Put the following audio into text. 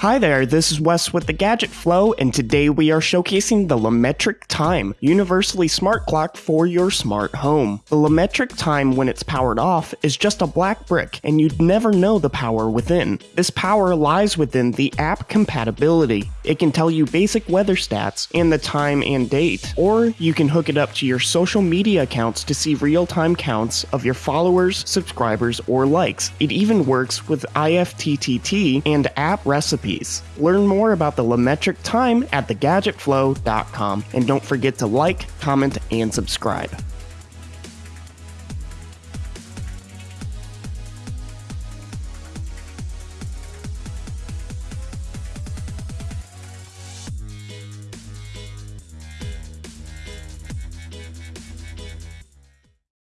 Hi there, this is Wes with the Gadget Flow, and today we are showcasing the LaMetric Time, universally smart clock for your smart home. The LaMetric Time, when it's powered off, is just a black brick, and you'd never know the power within. This power lies within the app compatibility. It can tell you basic weather stats and the time and date, or you can hook it up to your social media accounts to see real time counts of your followers, subscribers, or likes. It even works with IFTTT and app recipes. Learn more about the LaMetric Time at thegadgetflow.com and don't forget to like, comment, and subscribe.